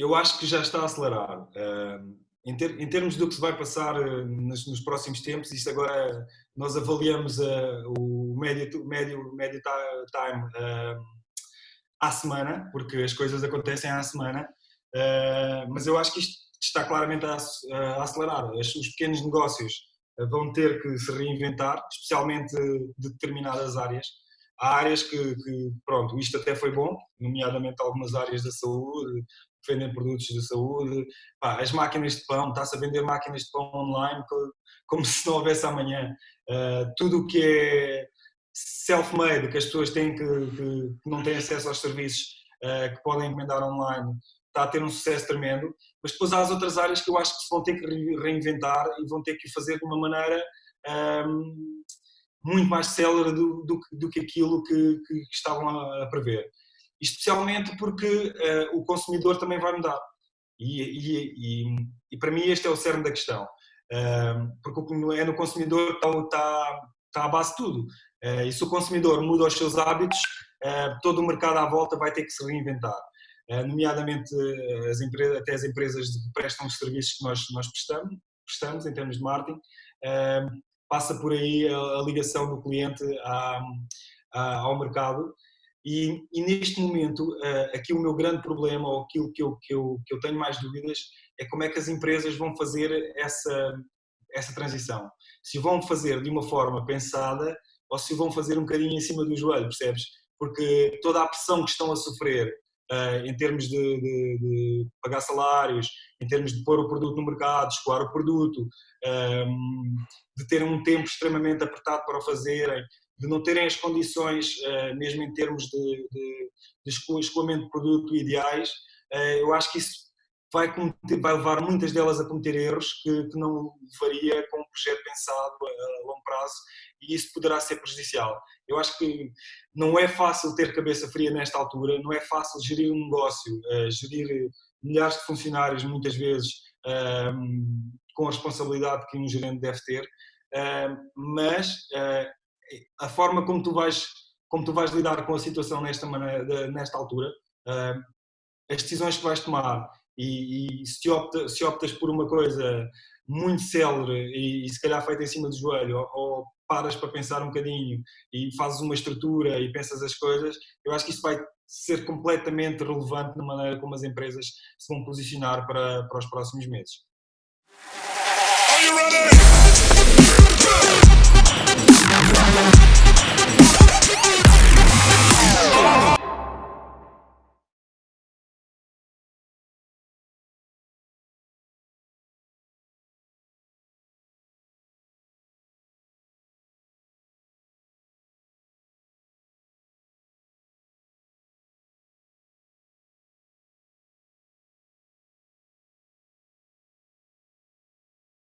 eu acho que já está a acelerar. Uh, em, ter, em, termos do que se vai passar uh, nos, nos, próximos tempos, isto agora nós avaliamos uh, o médio, médio, médio time à semana, porque as coisas acontecem à semana, mas eu acho que isto está claramente a, a acelerar. Os pequenos negócios vão ter que se reinventar, especialmente de determinadas áreas. Há áreas que, que, pronto, isto até foi bom, nomeadamente algumas áreas da saúde, que vendem produtos de saúde, Pá, as máquinas de pão, está-se a vender máquinas de pão online como se não houvesse amanhã. Uh, tudo o que é self-made, que as pessoas têm que, que, não têm acesso aos serviços uh, que podem encomendar online, está a ter um sucesso tremendo, mas depois há as outras áreas que eu acho que se vão ter que reinventar e vão ter que fazer de uma maneira um, muito mais célere do, do, do que aquilo que, que, estavam a, prever. Especialmente porque uh, o consumidor também vai mudar. E, e, e, e, para mim este é o cerne da questão. Uh, porque é no consumidor que está, está a base de tudo. Uh, e se o consumidor muda os seus hábitos, todo o mercado à volta vai ter que se reinventar. nomeadamente as empresas, até as empresas que prestam os serviços que nós, nós prestamos, prestamos em termos de marketing, passa por aí a, a ligação do cliente à, à, ao mercado e, e, neste momento, uh, aqui o meu grande problema, ou aquilo que eu, que, eu, que eu tenho mais dúvidas, é como é que as empresas vão fazer essa, essa transição. Se vão fazer de uma forma pensada ou se vão fazer um bocadinho em cima do joelho, percebes? Porque toda a pressão que estão a sofrer uh, em termos de, de, de, pagar salários, em termos de pôr o produto no mercado, escoar o produto, um, de terem um tempo extremamente apertado para o fazerem, de não terem as condições, uh, mesmo em termos de, de, de escoamento de produto ideais, uh, eu acho que isso vai, cometer, vai, levar muitas delas a cometer erros que, que não faria com um projeto pensado a, a, longo prazo e isso poderá ser prejudicial. Eu acho que não é fácil ter cabeça fria nesta altura, não é fácil gerir um negócio, uh, gerir milhares de funcionários muitas vezes com a responsabilidade que um gerente deve ter, mas a forma como tu vais como tu vais lidar com a situação nesta maneira, nesta altura, uh, as decisões que vais tomar e, e se, opta, se, optas por uma coisa muito célere e, e, se calhar feita em cima do joelho ou, ou, paras para pensar um bocadinho e fazes uma estrutura e pensas as coisas, eu acho que isso vai ser completamente relevante na maneira como as empresas se vão posicionar para, para os próximos meses.